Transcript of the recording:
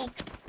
Thanks.